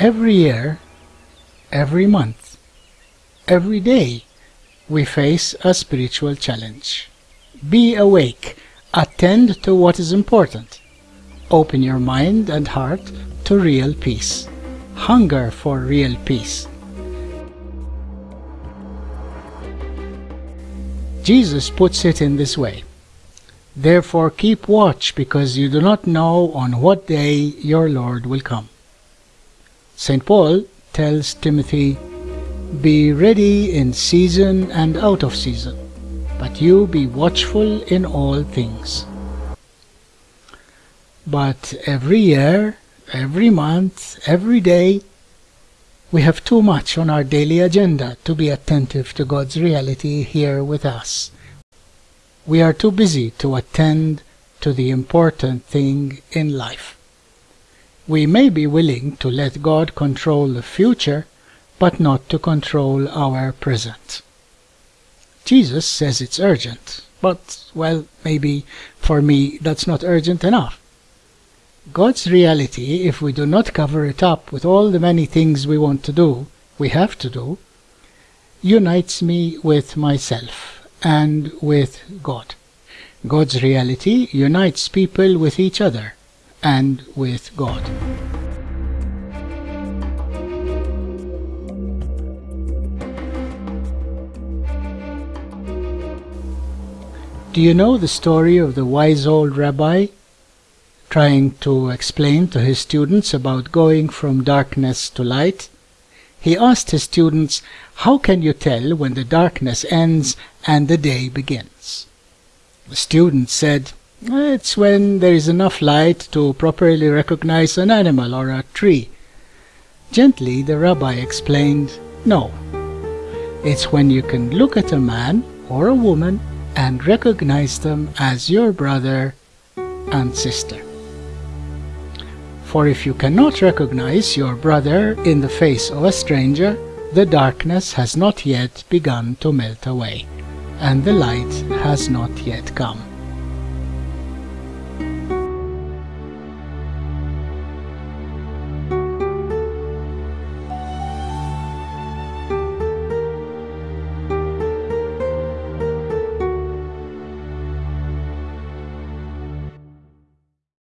Every year, every month, every day, we face a spiritual challenge. Be awake. Attend to what is important. Open your mind and heart to real peace. Hunger for real peace. Jesus puts it in this way. Therefore keep watch because you do not know on what day your Lord will come. St. Paul tells Timothy, Be ready in season and out of season, but you be watchful in all things. But every year, every month, every day, we have too much on our daily agenda to be attentive to God's reality here with us. We are too busy to attend to the important thing in life. We may be willing to let God control the future, but not to control our present. Jesus says it's urgent, but, well, maybe for me that's not urgent enough. God's reality, if we do not cover it up with all the many things we want to do, we have to do, unites me with myself and with God. God's reality unites people with each other and with God. Do you know the story of the wise old rabbi trying to explain to his students about going from darkness to light. He asked his students, How can you tell when the darkness ends and the day begins? The students said, It's when there is enough light to properly recognize an animal or a tree. Gently, the rabbi explained, No. It's when you can look at a man or a woman and recognize them as your brother and sister. For if you cannot recognize your brother in the face of a stranger, the darkness has not yet begun to melt away, and the light has not yet come.